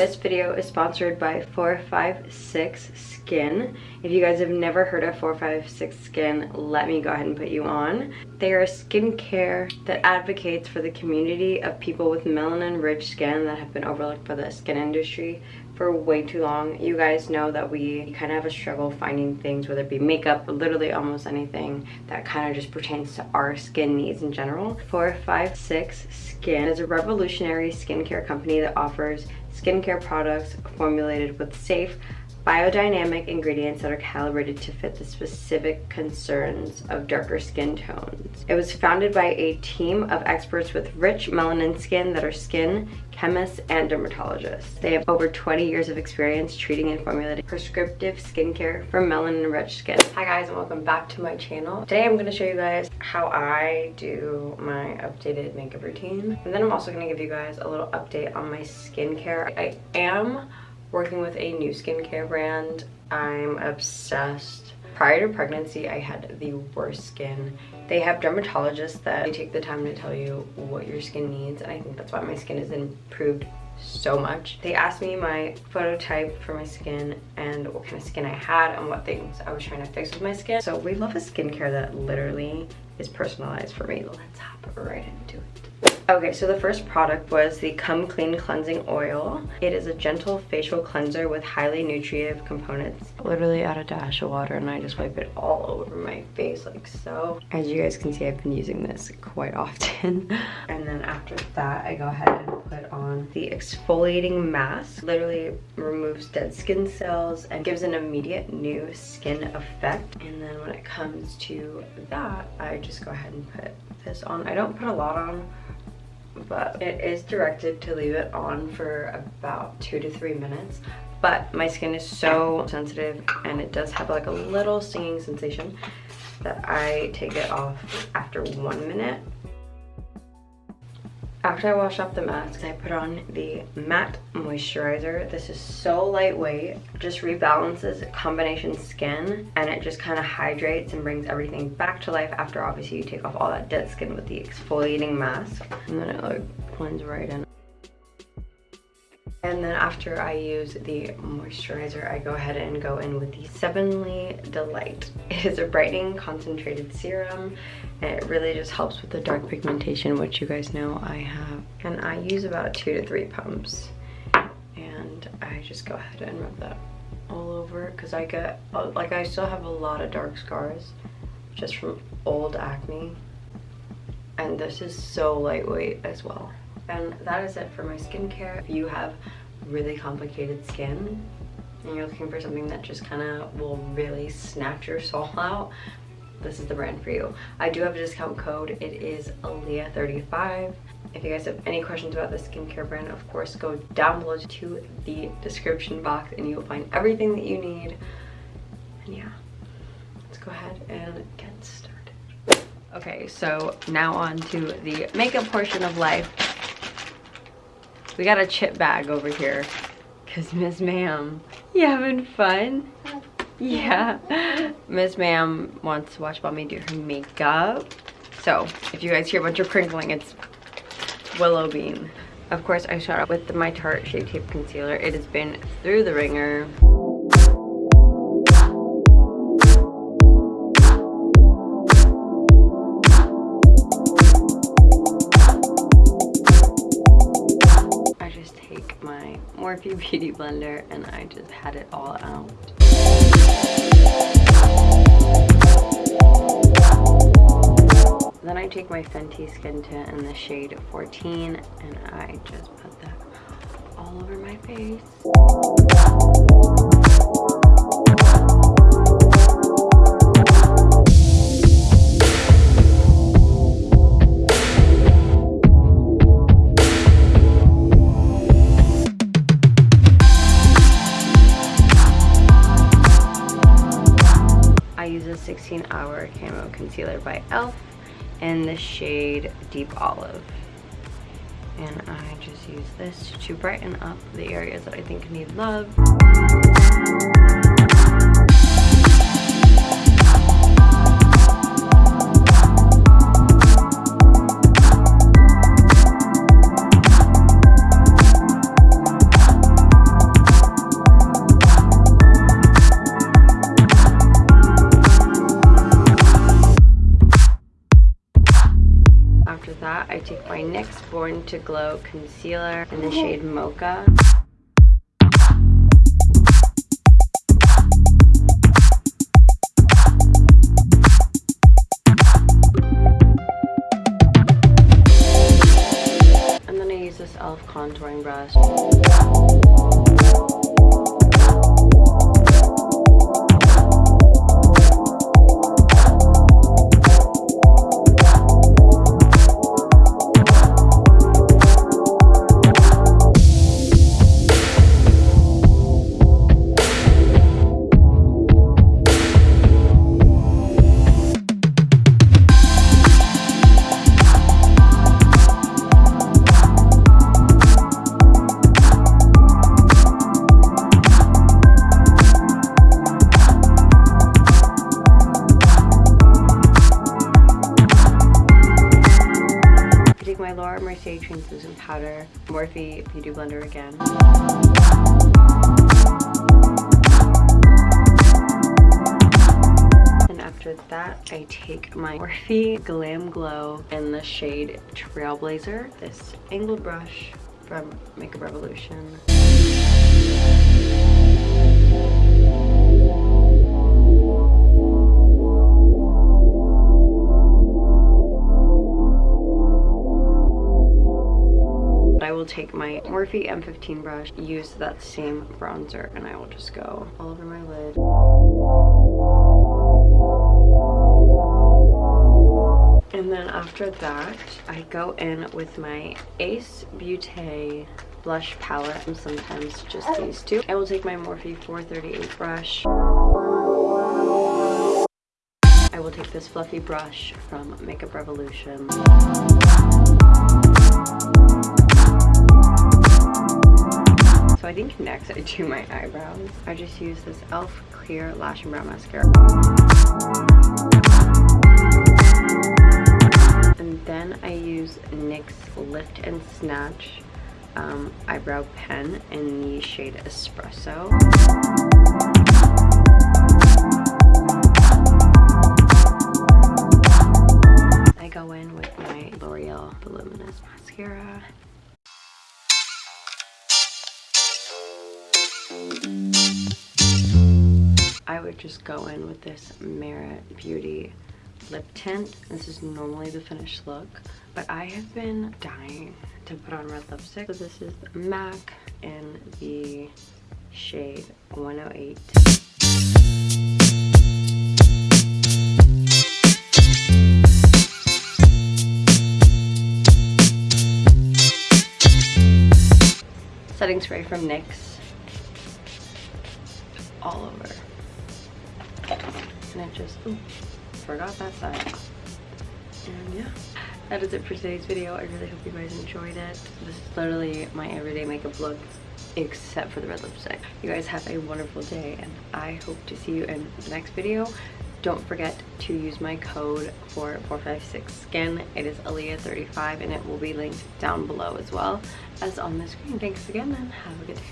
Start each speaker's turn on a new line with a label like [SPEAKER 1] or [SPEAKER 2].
[SPEAKER 1] This video is sponsored by 456 Skin. If you guys have never heard of 456 Skin, let me go ahead and put you on. They are a skincare that advocates for the community of people with melanin-rich skin that have been overlooked by the skin industry for way too long. You guys know that we kind of have a struggle finding things, whether it be makeup, literally almost anything that kind of just pertains to our skin needs in general. 456 Skin is a revolutionary skincare company that offers skincare products formulated with safe, biodynamic ingredients that are calibrated to fit the specific concerns of darker skin tones. It was founded by a team of experts with rich melanin skin that are skin chemists and dermatologists. They have over 20 years of experience treating and formulating prescriptive skincare for melanin-rich skin. Hi guys and welcome back to my channel. Today I'm going to show you guys how I do my updated makeup routine. And then I'm also going to give you guys a little update on my skincare. I am working with a new skincare brand. I'm obsessed. Prior to pregnancy, I had the worst skin. They have dermatologists that take the time to tell you what your skin needs, and I think that's why my skin has improved so much. They asked me my phototype for my skin and what kind of skin I had and what things I was trying to fix with my skin. So we love a skincare that literally is personalized for me. Let's hop right into it. Okay, so the first product was the Come Clean Cleansing Oil. It is a gentle facial cleanser with highly nutritive components. Literally add a dash of water and I just wipe it all over my face like so. As you guys can see, I've been using this quite often. and then after that, I go ahead and put on the exfoliating mask. Literally removes dead skin cells and gives an immediate new skin effect. And then when it comes to that, I just go ahead and put this on. I don't put a lot on but it is directed to leave it on for about two to three minutes but my skin is so sensitive and it does have like a little stinging sensation that I take it off after one minute after I wash off the mask, I put on the matte moisturizer. This is so lightweight, just rebalances combination skin and it just kind of hydrates and brings everything back to life after obviously you take off all that dead skin with the exfoliating mask. And then it like blends right in. And then after I use the moisturizer, I go ahead and go in with the Sevenly Delight. It is a brightening concentrated serum and it really just helps with the dark pigmentation, which you guys know I have. And I use about two to three pumps. And I just go ahead and rub that all over because I get, like I still have a lot of dark scars just from old acne. And this is so lightweight as well. And that is it for my skincare. If you have really complicated skin and you're looking for something that just kind of will really snatch your soul out, this is the brand for you. I do have a discount code. It is Aaliyah35. If you guys have any questions about the skincare brand, of course, go down below to the description box and you'll find everything that you need. And yeah, let's go ahead and get started. Okay, so now on to the makeup portion of life. We got a chip bag over here. Cause Miss Ma'am, you having fun? Yeah. Miss Ma'am wants to watch mommy do her makeup. So if you guys hear a bunch of crinkling, it's Willow Bean. Of course, I start up with my Tarte Shape Tape Concealer. It has been through the ringer. Beauty Blender and I just had it all out. Then I take my Fenty Skin Tint in the shade 14 and I just put that all over my face. 16 camo concealer by e.l.f. in the shade Deep Olive. And I just use this to brighten up the areas that I think need love. Born to Glow Concealer in the shade Mocha. And then I use this e.l.f. contouring brush. Mercier translucent powder, Morphe Beauty Blender again. And after that, I take my Morphe Glam Glow in the shade Trailblazer, this angled brush from Makeup Revolution. Take my Morphe M15 brush, use that same bronzer, and I will just go all over my lid. And then after that, I go in with my Ace Beauté blush palette and sometimes just these two. I will take my Morphe 438 brush. I will take this fluffy brush from Makeup Revolution. I do my eyebrows. I just use this e.l.f. Clear Lash and Brow Mascara. And then I use NYX Lift and Snatch um, eyebrow pen in the shade Espresso. I go in with my L'Oreal Voluminous Mascara. I would just go in with this Merit Beauty lip tint. This is normally the finished look, but I have been dying to put on red lipstick. So this is MAC in the shade 108. setting spray from NYX all over. And it just, ooh, forgot that side. And yeah, that is it for today's video. I really hope you guys enjoyed it. This is literally my everyday makeup look except for the red lipstick. You guys have a wonderful day and I hope to see you in the next video. Don't forget to use my code for 456skin. It is Aaliyah35 and it will be linked down below as well as on the screen. Thanks again and have a good day.